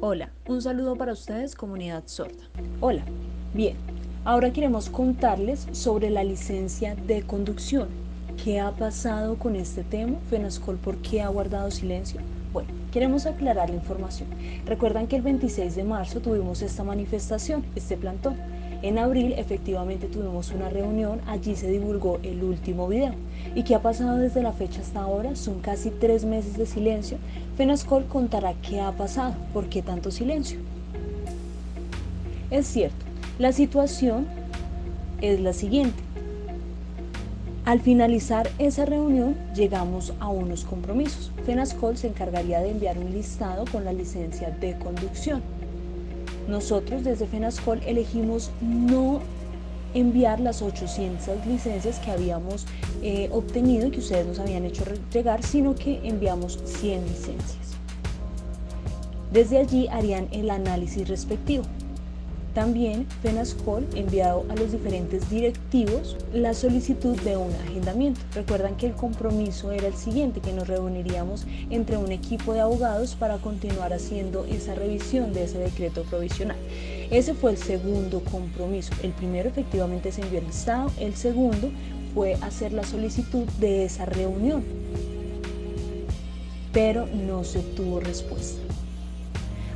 Hola, un saludo para ustedes comunidad sorda. Hola, bien, ahora queremos contarles sobre la licencia de conducción. ¿Qué ha pasado con este tema? FENASCOL, ¿por qué ha guardado silencio? Bueno, queremos aclarar la información. Recuerdan que el 26 de marzo tuvimos esta manifestación, este plantón. En abril efectivamente tuvimos una reunión, allí se divulgó el último video. ¿Y qué ha pasado desde la fecha hasta ahora? Son casi tres meses de silencio. Fenascol contará qué ha pasado, por qué tanto silencio. Es cierto, la situación es la siguiente. Al finalizar esa reunión llegamos a unos compromisos. Fenascol se encargaría de enviar un listado con la licencia de conducción nosotros desde FENASCOL elegimos no enviar las 800 licencias que habíamos eh, obtenido y que ustedes nos habían hecho llegar, sino que enviamos 100 licencias. Desde allí harían el análisis respectivo. También FENASCOL enviado a los diferentes directivos la solicitud de un agendamiento. Recuerdan que el compromiso era el siguiente, que nos reuniríamos entre un equipo de abogados para continuar haciendo esa revisión de ese decreto provisional. Ese fue el segundo compromiso. El primero efectivamente se envió el Estado, el segundo fue hacer la solicitud de esa reunión, pero no se obtuvo respuesta.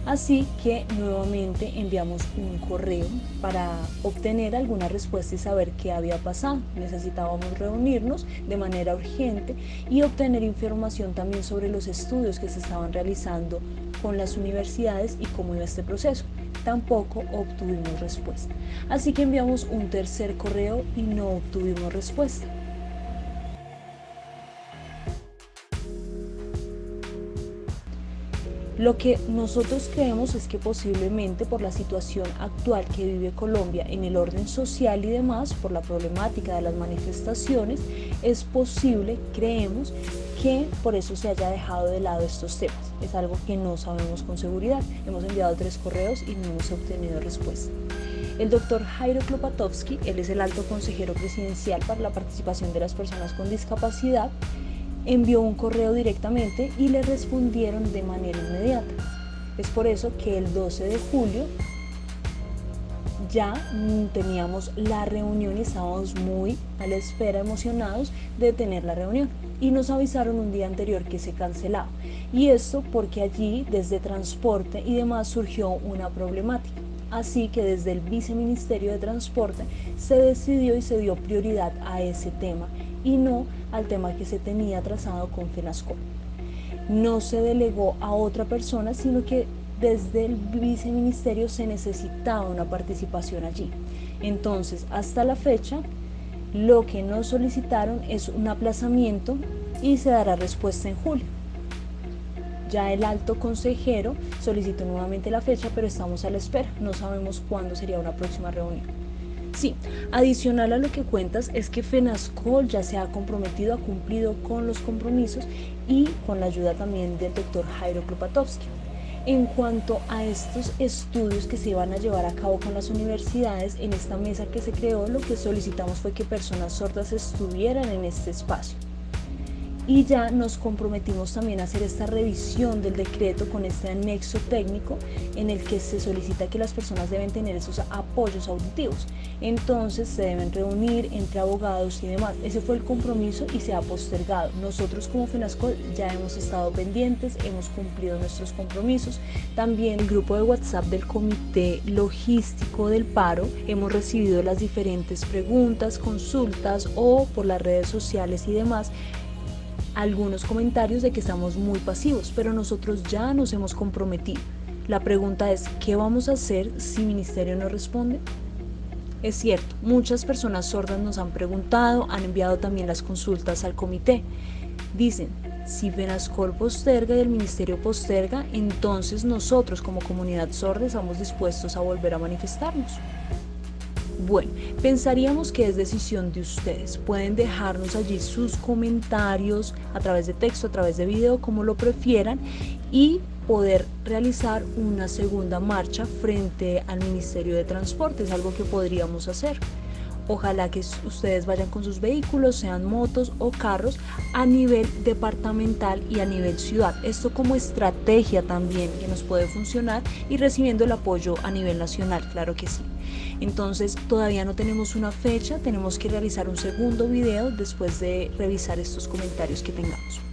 Así que nuevamente enviamos un correo para obtener alguna respuesta y saber qué había pasado. Necesitábamos reunirnos de manera urgente y obtener información también sobre los estudios que se estaban realizando con las universidades y cómo iba este proceso. Tampoco obtuvimos respuesta. Así que enviamos un tercer correo y no obtuvimos respuesta. Lo que nosotros creemos es que posiblemente por la situación actual que vive Colombia en el orden social y demás, por la problemática de las manifestaciones, es posible, creemos, que por eso se haya dejado de lado estos temas. Es algo que no sabemos con seguridad. Hemos enviado tres correos y no hemos obtenido respuesta. El doctor Jairo Klopatowski, él es el alto consejero presidencial para la participación de las personas con discapacidad, envió un correo directamente y le respondieron de manera inmediata. Es por eso que el 12 de julio ya teníamos la reunión y estábamos muy a la espera, emocionados de tener la reunión. Y nos avisaron un día anterior que se cancelaba. Y esto porque allí, desde transporte y demás, surgió una problemática. Así que desde el Viceministerio de Transporte se decidió y se dio prioridad a ese tema y no al tema que se tenía trazado con FENASCO. No se delegó a otra persona, sino que desde el viceministerio se necesitaba una participación allí. Entonces, hasta la fecha, lo que nos solicitaron es un aplazamiento y se dará respuesta en julio. Ya el alto consejero solicitó nuevamente la fecha, pero estamos a la espera. No sabemos cuándo sería una próxima reunión. Sí, adicional a lo que cuentas es que FENASCOL ya se ha comprometido, ha cumplido con los compromisos y con la ayuda también del doctor Jairo Klopatowski. En cuanto a estos estudios que se iban a llevar a cabo con las universidades, en esta mesa que se creó lo que solicitamos fue que personas sordas estuvieran en este espacio y ya nos comprometimos también a hacer esta revisión del decreto con este anexo técnico en el que se solicita que las personas deben tener esos apoyos auditivos. Entonces se deben reunir entre abogados y demás. Ese fue el compromiso y se ha postergado. Nosotros como FENASCO ya hemos estado pendientes, hemos cumplido nuestros compromisos. También el grupo de WhatsApp del Comité Logístico del Paro hemos recibido las diferentes preguntas, consultas o por las redes sociales y demás algunos comentarios de que estamos muy pasivos, pero nosotros ya nos hemos comprometido. La pregunta es, ¿qué vamos a hacer si Ministerio no responde? Es cierto, muchas personas sordas nos han preguntado, han enviado también las consultas al comité. Dicen, si Venascol posterga y el Ministerio posterga, entonces nosotros como comunidad sorda estamos dispuestos a volver a manifestarnos. Bueno, pensaríamos que es decisión de ustedes. Pueden dejarnos allí sus comentarios a través de texto, a través de video, como lo prefieran, y poder realizar una segunda marcha frente al Ministerio de Transporte. Es algo que podríamos hacer. Ojalá que ustedes vayan con sus vehículos, sean motos o carros, a nivel departamental y a nivel ciudad. Esto como estrategia también que nos puede funcionar y recibiendo el apoyo a nivel nacional, claro que sí. Entonces todavía no tenemos una fecha, tenemos que realizar un segundo video después de revisar estos comentarios que tengamos.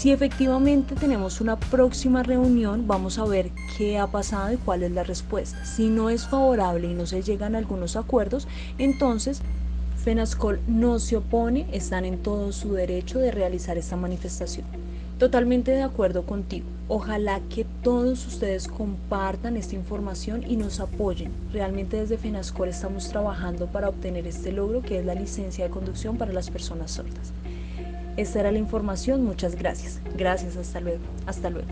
Si efectivamente tenemos una próxima reunión, vamos a ver qué ha pasado y cuál es la respuesta. Si no es favorable y no se llegan a algunos acuerdos, entonces FENASCOL no se opone, están en todo su derecho de realizar esta manifestación. Totalmente de acuerdo contigo. Ojalá que todos ustedes compartan esta información y nos apoyen. Realmente desde FENASCOL estamos trabajando para obtener este logro que es la licencia de conducción para las personas sordas. Esta era la información, muchas gracias. Gracias, hasta luego. Hasta luego.